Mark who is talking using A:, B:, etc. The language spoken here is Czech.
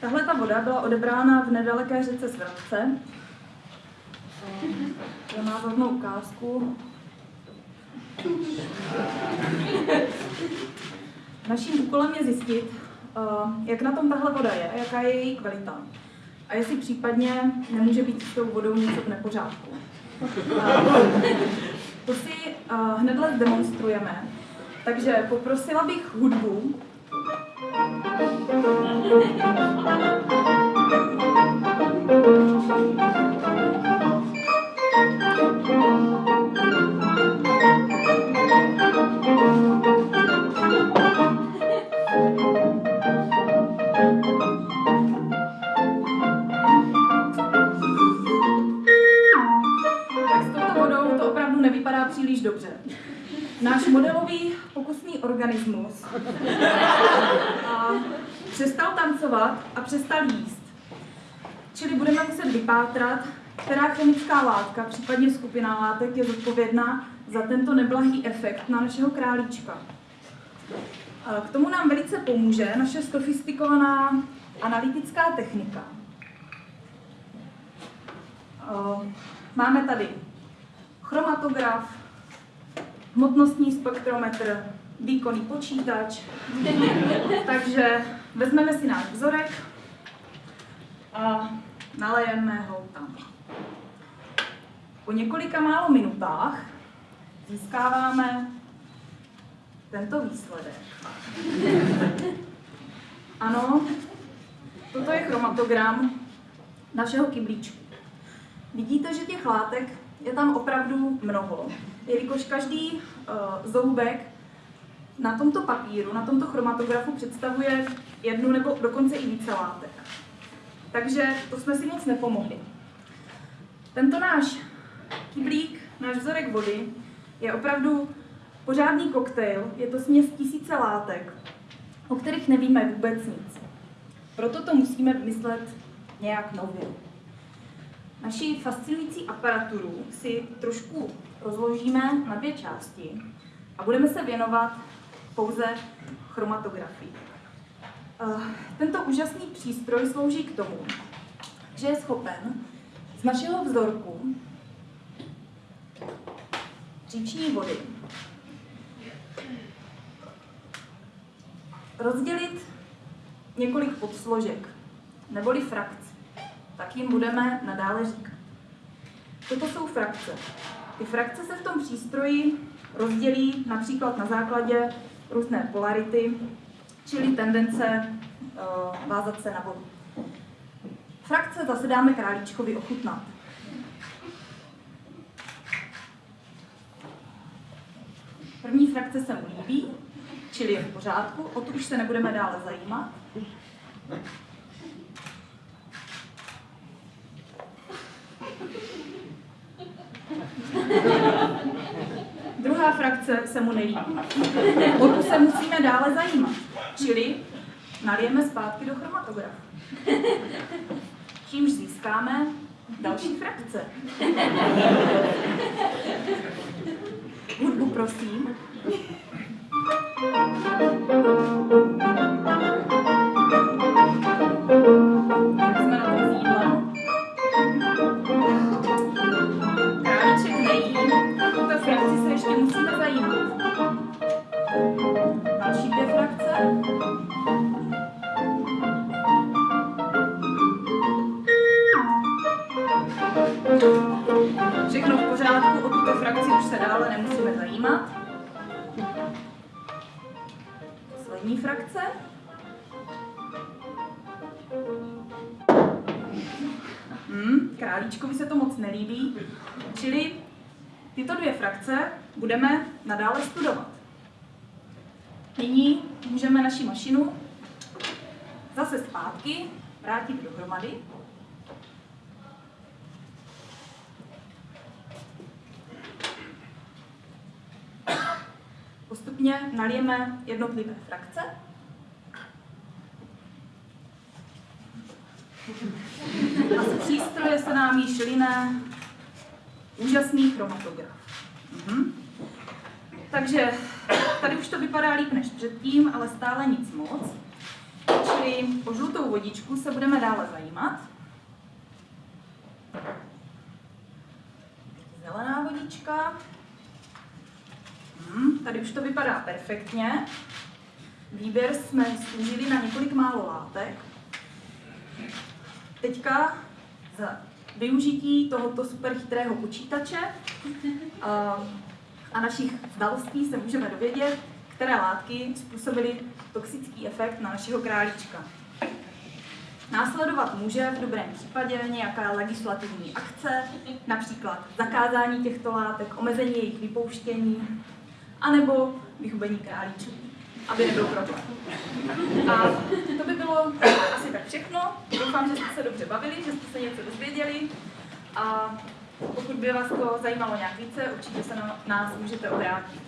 A: Tahle ta voda byla odebrána v nedaleké řece Svratce. To má rovnou ukázku. Naším úkolem je zjistit, eh, jak na tom tahle voda je, jaká je její kvalita. A jestli případně nemůže být s tou vodou něco v nepořádku. Eh, to si eh, hnedle demonstrujeme. Takže poprosila bych hudbu. 안녕하세요. pokusný organismus a přestal tancovat a přestal jíst. Čili budeme muset vypátrat, která chemická látka, případně skupina látek, je zodpovědná za tento neblahý efekt na našeho králíčka. K tomu nám velice pomůže naše sofistikovaná analytická technika. Máme tady chromatograf, hmotnostní spektrometr, výkonný počítač. Takže vezmeme si náš vzorek a nalejeme ho tam. Po několika málo minutách získáváme tento výsledek. Ano, toto je chromatogram našeho kyblíčku. Vidíte, že těch látek je tam opravdu mnoho, jelikož každý uh, zoubek na tomto papíru, na tomto chromatografu představuje jednu nebo dokonce i více látek. Takže to jsme si moc nepomohli. Tento náš kyblík, náš vzorek vody, je opravdu pořádný koktejl, je to směs tisíce látek, o kterých nevíme vůbec nic. Proto to musíme vymyslet nějak nově. Naši fascinující aparaturu si trošku rozložíme na dvě části a budeme se věnovat pouze chromatografii. Eh, Tento úžasný přístroj slouží k tomu, že je schopen z našeho vzorku říční vody rozdělit několik podsložek, neboli frakcí jim budeme nadále říkat. Toto jsou frakce. Ty frakce se v tom přístroji rozdělí například na základě různé polarity, čili tendence uh, vázat se na vodu. Frakce zase dáme králíčkovi ochutnat. První frakce se mu líbí, čili je v pořádku, o tu už se nebudeme dále zajímat. Druhá frakce se mu nelíbí. O tu se musíme dále zajímat. Čili nalijeme zpátky do chromatografu. Čímž získáme další frakce. Hudbu prosím. Jak Pořádku, o tuto frakci už se dále nemusíme zajímat. Poslední frakce. Hmm, králíčkovi se to moc nelíbí, čili tyto dvě frakce budeme nadále studovat. Nyní můžeme naši mašinu zase zpátky vrátit dohromady. Postupně nalijeme jednotlivé frakce. A z přístroje se nám již line úžasný chromatograf. Mhm. Takže tady už to vypadá líp než předtím, ale stále nic moc. Čili o žlutou vodičku se budeme dále zajímat. Zelená vodička. Hmm, tady už to vypadá perfektně. Výběr jsme zúžili na několik málo látek. Teďka za využití tohoto superchytrého počítače a, našich znalostí se můžeme dovědět, které látky způsobily toxický efekt na našeho králíčka. Následovat může v dobrém případě nějaká legislativní akce, například zakázání těchto látek, omezení jejich vypouštění, anebo vyhubení králíčů, aby nebyl problém. A to by bylo asi tak všechno. Doufám, že jste se dobře bavili, že jste se něco dozvěděli. A pokud by vás to zajímalo nějak více, určitě se na nás můžete obrátit.